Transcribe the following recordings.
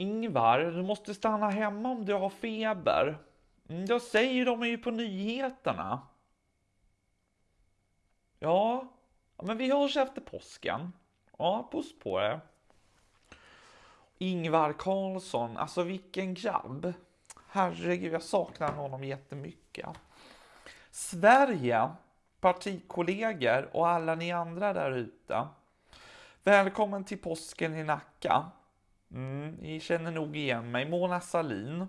Ingvar, du måste stanna hemma om du har feber. Mm, jag säger de är ju på nyheterna. Ja, ja, men vi hörs efter påsken. Ja, puss på er. Ingvar Carlsson, alltså vilken grabb. Herregud, jag saknar honom jättemycket. Sverige, partikollegor och alla ni andra där ute. Välkommen till påsken i Nacka. Mm, ni känner nog igen mig, Mona Salin.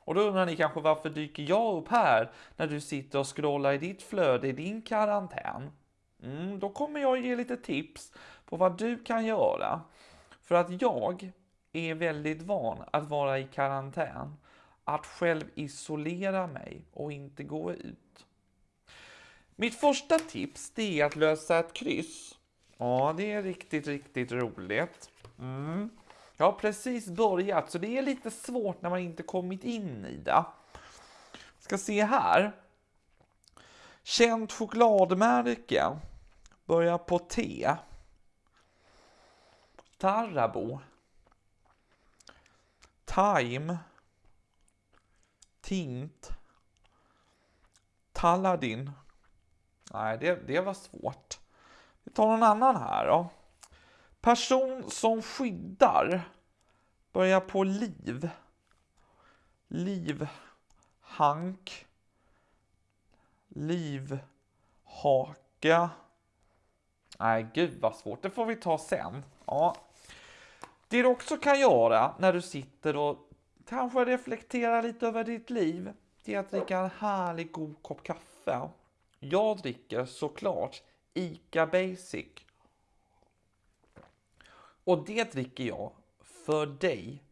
Och då undrar ni kanske varför dyker jag upp här när du sitter och scrollar i ditt flöde i din karantän? Mm, då kommer jag ge lite tips på vad du kan göra. För att jag är väldigt van att vara i karantän, att själv isolera mig och inte gå ut. Mitt första tips det är att lösa ett kryss. Ja, det är riktigt, riktigt roligt. Mm. Jag har precis börjat, så det är lite svårt när man inte kommit in i det. Ska se här. Känt chokladmärke. Börjar på T. Tarabo. Time. Tint. Talladin. Nej, det, det var svårt. Vi tar någon annan här då. Person som skyddar. Börjar på liv. Liv. Hank. Liv. Haka. Nej, gud vad svårt. Det får vi ta sen. Ja. Det du också kan göra när du sitter och kanske reflekterar lite över ditt liv, det är att dricka en härlig god kopp kaffe. Jag dricker såklart ICA Basic. Och det dricker jag för dig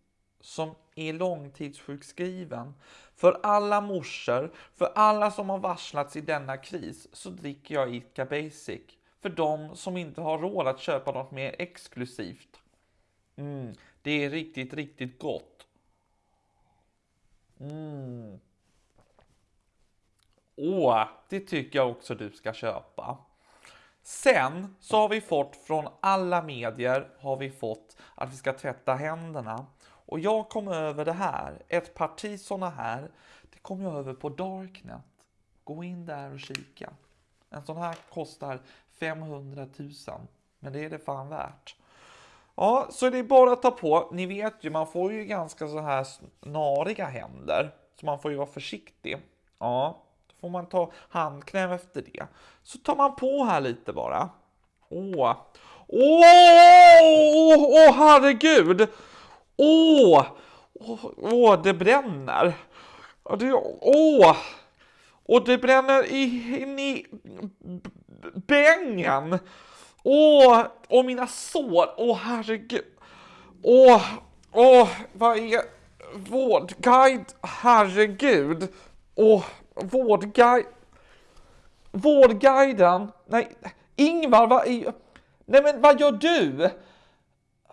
som är långtidssjukskriven, för alla morsor, för alla som har varslats i denna kris, så dricker jag ICA Basic. För de som inte har råd att köpa något mer exklusivt. Mm, det är riktigt, riktigt gott. Mm. Åh, det tycker jag också du ska köpa. Sen så har vi fått från alla medier har vi fått att vi ska tvätta händerna. Och jag kom över det här, ett parti sådana här, det kom jag över på Darknet. Gå in där och kika. En sån här kostar 500 000, men det är det fan värt. Ja, så det är bara att ta på. Ni vet ju, man får ju ganska så här snariga händer, så man får ju vara försiktig. Ja, får man ta handkräm efter det. Så tar man på här lite bara. Åh, åh, åh åh, herregud! Åh, åh, åh, det bränner. Det, åh, och det bränner in i bängen. Åh, och mina sår. Åh, herregud. Åh, åh, vad är vårdguide? Herregud. Åh, Vårdguiden. Vårdguiden. Nej, Ingvar, vad är... Nej, men vad gör du?